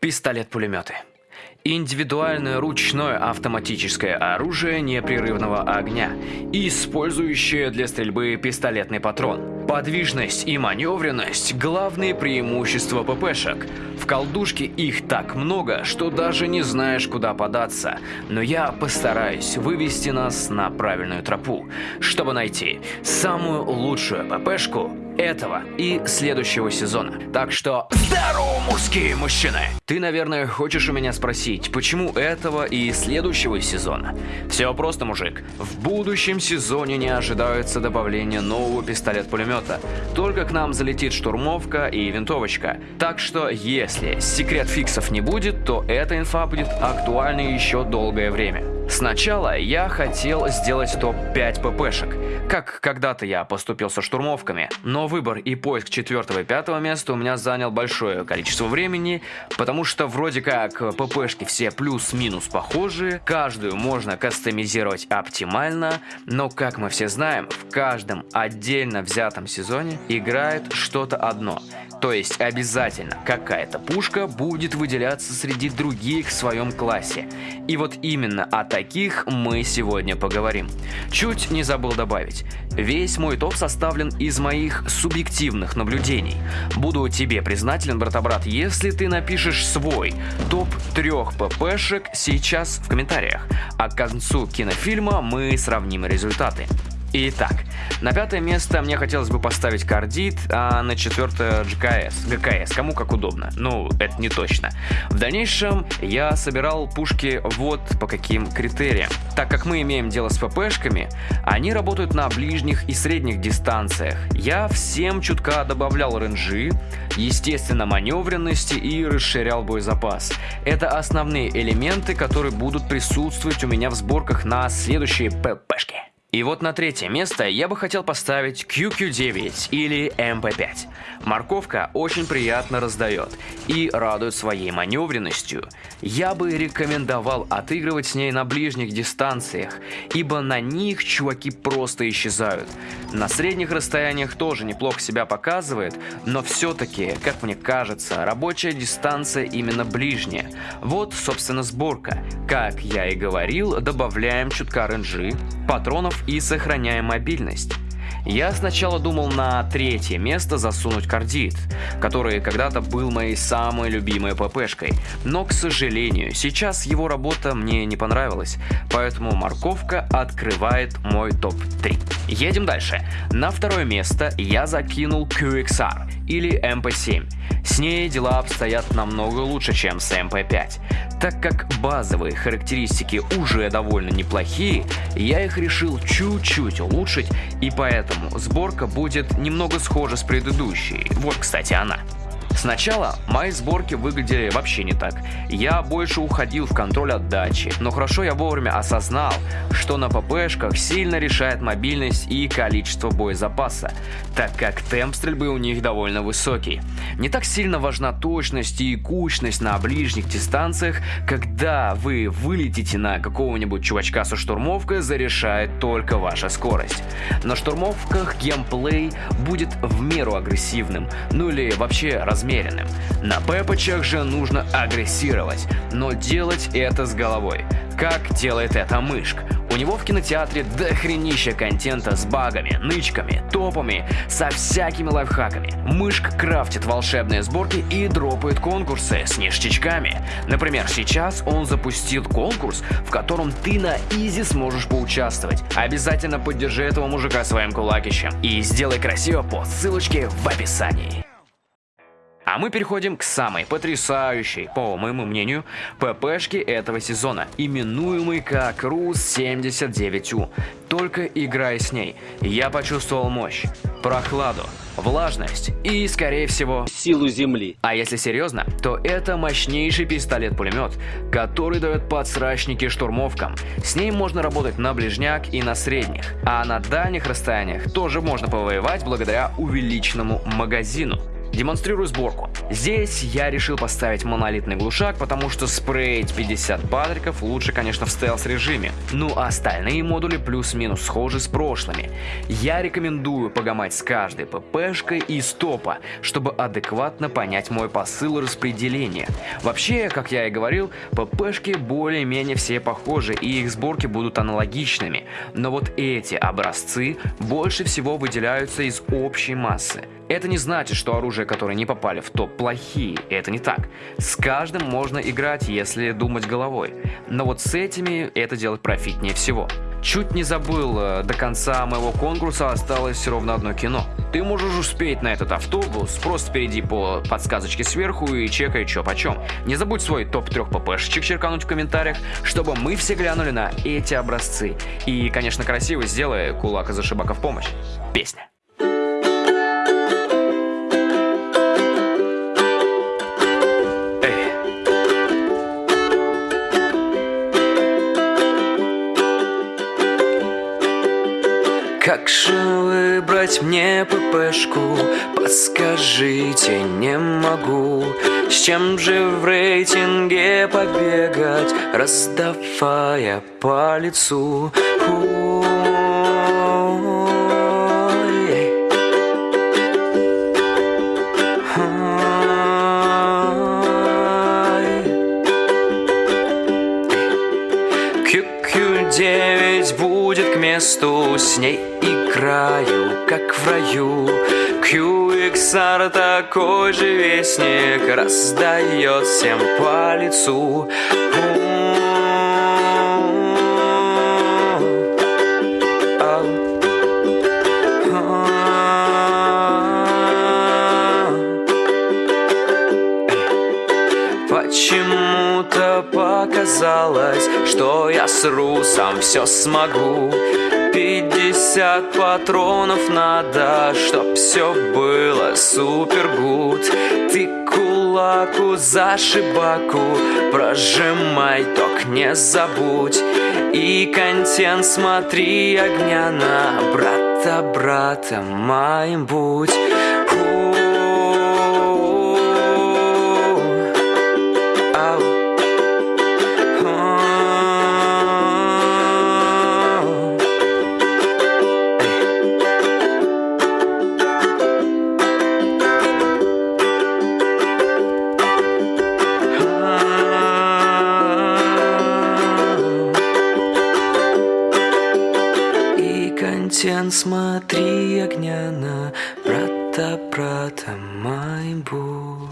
Пистолет-пулеметы. Индивидуальное ручное автоматическое оружие непрерывного огня, использующее для стрельбы пистолетный патрон. Подвижность и маневренность – главные преимущества ППшек. В колдушке их так много, что даже не знаешь, куда податься. Но я постараюсь вывести нас на правильную тропу, чтобы найти самую лучшую ППшку этого и следующего сезона. Так что здорово, мужские мужчины! Ты, наверное, хочешь у меня спросить, почему этого и следующего сезона? Все просто, мужик. В будущем сезоне не ожидается добавления нового пистолет-пулемета. Только к нам залетит штурмовка и винтовочка. Так что, если секрет фиксов не будет, то эта инфа будет актуальна еще долгое время. Сначала я хотел сделать топ-5 ППшек, как когда-то я поступил со штурмовками, но выбор и поиск четвертого и пятого места у меня занял большое количество времени, потому что вроде как ППшки все плюс-минус похожие, каждую можно кастомизировать оптимально, но как мы все знаем, в каждом отдельно взятом сезоне играет что-то одно – то есть обязательно какая-то пушка будет выделяться среди других в своем классе. И вот именно о таких мы сегодня поговорим. Чуть не забыл добавить. Весь мой топ составлен из моих субъективных наблюдений. Буду тебе признателен, брата-брат, если ты напишешь свой топ трех ППшек сейчас в комментариях. А к концу кинофильма мы сравним результаты. Итак, на пятое место мне хотелось бы поставить кардит, а на четвертое GKS. ГКС, кому как удобно. Ну, это не точно. В дальнейшем я собирал пушки вот по каким критериям. Так как мы имеем дело с ППшками, они работают на ближних и средних дистанциях. Я всем чутка добавлял ренжи, естественно маневренности и расширял боезапас. Это основные элементы, которые будут присутствовать у меня в сборках на следующие ППшки. И вот на третье место я бы хотел поставить QQ9 или MP5. Морковка очень приятно раздает и радует своей маневренностью. Я бы рекомендовал отыгрывать с ней на ближних дистанциях, ибо на них чуваки просто исчезают. На средних расстояниях тоже неплохо себя показывает, но все-таки, как мне кажется, рабочая дистанция именно ближняя. Вот, собственно, сборка. Как я и говорил, добавляем чутка ренжи, патронов и сохраняем мобильность. Я сначала думал на третье место засунуть кардит, который когда-то был моей самой любимой ППшкой, но, к сожалению, сейчас его работа мне не понравилась, поэтому морковка открывает мой топ-3. Едем дальше. На второе место я закинул QXR или MP7. С ней дела обстоят намного лучше, чем с MP5. Так как базовые характеристики уже довольно неплохие, я их решил чуть-чуть улучшить, и поэтому сборка будет немного схожа с предыдущей. Вот, кстати, она. Сначала мои сборки выглядели вообще не так. Я больше уходил в контроль отдачи, но хорошо я вовремя осознал, что на ППшках сильно решает мобильность и количество боезапаса, так как темп стрельбы у них довольно высокий. Не так сильно важна точность и кучность на ближних дистанциях, когда вы вылетите на какого-нибудь чувачка со штурмовкой, зарешает только ваша скорость. На штурмовках геймплей будет в меру агрессивным, ну или вообще размерным размеренным. На пепочах же нужно агрессировать, но делать это с головой. Как делает это мышк? У него в кинотеатре дохренища контента с багами, нычками, топами, со всякими лайфхаками. Мышк крафтит волшебные сборки и дропает конкурсы с ништячками. Например, сейчас он запустил конкурс, в котором ты на изи сможешь поучаствовать. Обязательно поддержи этого мужика своим кулакищем и сделай красиво по ссылочке в описании. А мы переходим к самой потрясающей, по моему мнению, ППшке этого сезона, именуемой как РУС-79У. Только играя с ней, я почувствовал мощь, прохладу, влажность и, скорее всего, силу земли. А если серьезно, то это мощнейший пистолет-пулемет, который дает подсрачники штурмовкам. С ним можно работать на ближняк и на средних, а на дальних расстояниях тоже можно повоевать благодаря увеличенному магазину. Демонстрирую сборку. Здесь я решил поставить монолитный глушак, потому что спрейть 50 патриков лучше, конечно, в стелс-режиме. Ну а остальные модули плюс-минус схожи с прошлыми. Я рекомендую погамать с каждой ППшкой и стопа, чтобы адекватно понять мой посыл распределения. Вообще, как я и говорил, ППшки более-менее все похожи и их сборки будут аналогичными. Но вот эти образцы больше всего выделяются из общей массы. Это не значит, что оружия, которые не попали в топ, плохие. Это не так. С каждым можно играть, если думать головой. Но вот с этими это делать профитнее всего. Чуть не забыл, э, до конца моего конкурса осталось ровно одно кино. Ты можешь успеть на этот автобус, просто перейди по подсказочке сверху и чекай чё почем. Не забудь свой топ-3 ППшечек черкануть в комментариях, чтобы мы все глянули на эти образцы. И, конечно, красиво сделай кулак из ошибака в помощь. Песня. Мне ППшку? Подскажите, не могу С чем же в рейтинге побегать, Раздавая по лицу? QQ9 будет к месту С ней играю, как в раю. QXR такой же вестник Раздает всем по лицу. Почему-то показалось, что я с русом все смогу Пятьдесят патронов надо, чтоб все было супер гуд Ты кулаку за шибаку прожимай, ток не забудь. И контент смотри огня на брата, брата моим будь контент, смотри огня на брата, брата, мой будь.